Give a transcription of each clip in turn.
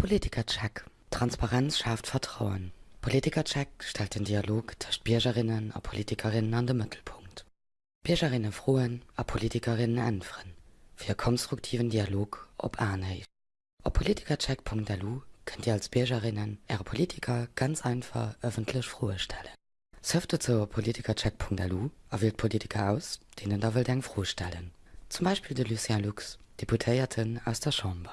Politikercheck. Transparenz schafft Vertrauen. Politikercheck stellt den Dialog zwischen Bürgerinnen und Politikerinnen an den Mittelpunkt. Bürgerinnen frohen und Politikerinnen ändern. Für konstruktiven Dialog ob Anheit. Auf politikercheck.lu könnt ihr als Bürgerinnen ihre Politiker ganz einfach öffentlich frohe stellen. Surfte zu politikercheck.lu erwählt Politiker aus, denen da will froh stellen. Zum Beispiel de Lucien Lux, Deputierten aus der Chambre.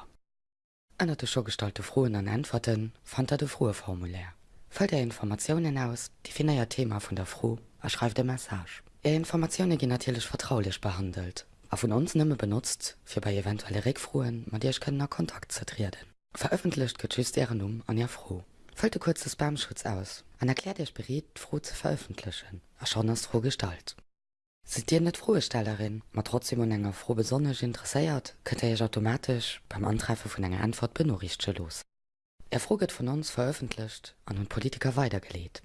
Einer der showgestalte frohen an Antworten fand er de frohe Formulär. Fällt er Informationen aus, die finde ja Thema von der Froh, er schreibt der Message. Er Informationen die natürlich vertraulich behandelt, a von uns nimme benutzt, fir bei eventuelle Regfroen mat Dich könnennner Kontakt zertriden. Veröffentlicht getschüst Ehren um an ihr froh. Fällte kurzes Spamschutz aus, an erklärt Dich beriet froh zu veröffentlichen, er schon as froh Gestalt. Se dir net frohe Stellerin, mat trotzdem un enger froh besonnech interesseiert, könnt er ich automatisch beim Antreife vun enger Antwort benorichtchte los. Er froget von uns veröffentlicht an den Politiker weitergelegt.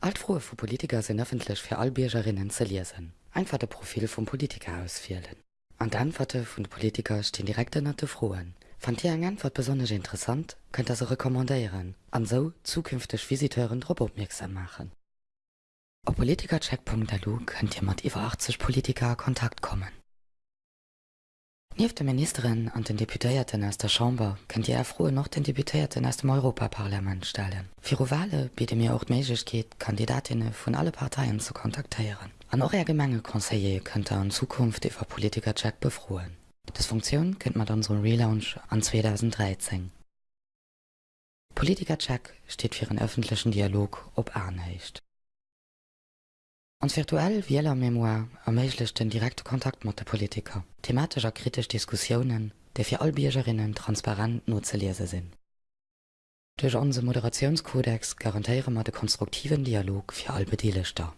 Altfrohe vu Politiker sind öffentlich für Albiergerinnen ze lesen, einfach der Profil vom Politiker ausfielen. An der Antworte von den Politiker stehen direkte nette Frohen. Fand ihr eine Antwort besonders interessant, könnt ihr sie rekommandieren, an so zukünftig Visiteuren drauf aufmerksam machen. Auf politikercheck.lu könnt ihr mit über 80 Politiker Kontakt kommen. Neben der Ministerin und den Deputierten aus der Chambre könnt ihr erfrohe noch den Deputierten aus dem Europaparlament stellen. Für Wahlen bietet mir auch die Möglichkeit, Kandidatinnen von allen Parteien zu kontaktieren. An auch Gemenge Conseiller könnt ihr in Zukunft über Politikercheck befrohen. Das Funktion kennt man an unserem Relaunch an 2013. Politikercheck steht für einen öffentlichen Dialog ob Anhecht. Ans virtuell wieler Memoir den direkte Kontakt mat der Politiker, thematischer kritisch Diskussionen, der fir Albiergerinnen transparent no ze lese sinn. Durch onze Moderationskodex garantiere mat de konstruktiven Dialog fir all Bedeeleter.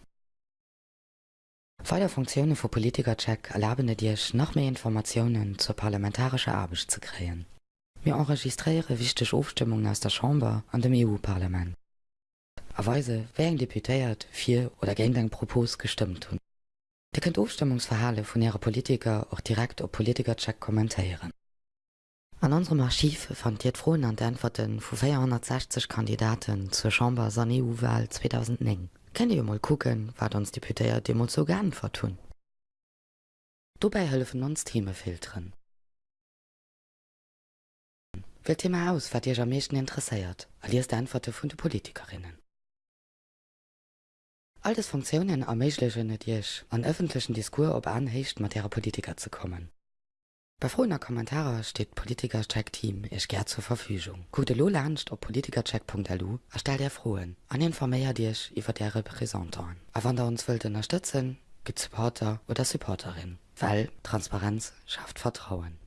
Feier Funktionen vu Politikercheck erlaubene Dich noch mehr Informationen zur parlamentarischer Arbeit zu kreen. Mir enregistriere wichtig Aufstimmungen aus der Chamber an dem EU-Parlament aweise wären deputéiert vier oder gegen dein Propos gestimmt hun. Die könnt Aufstimmungsverhalle von ihrer Politiker auch direkt op Politikercheck kommentieren. An unserem Archiv fand ihr frohen an Antworten vu 460 Kandidaten zur Chamber San EU-Wahl 2009. Kennt ihr mal gucken, wat uns Deputéier Demo so gern vertun. Dabei helfen uns Themen filtern. Wählt Thema aus, wat ihr am meisten interessiert, alias die Antworten von den Politikerinnen. Alles Funktionen erméiglechen net Dich an öffentlichen Diskur op mat derer Politiker zu kommen. Bei froher Kommentare steht Politikercheck-Team ich ger zur Verfügung. Gute Lo lacht op politikercheck.lu erstellt der frohen an informéier Dich iwwer der Repräsentanten. A wann der uns wild unterstützen, gibt Supporter oder Supporterin, weil Transparenz schafft Vertrauen.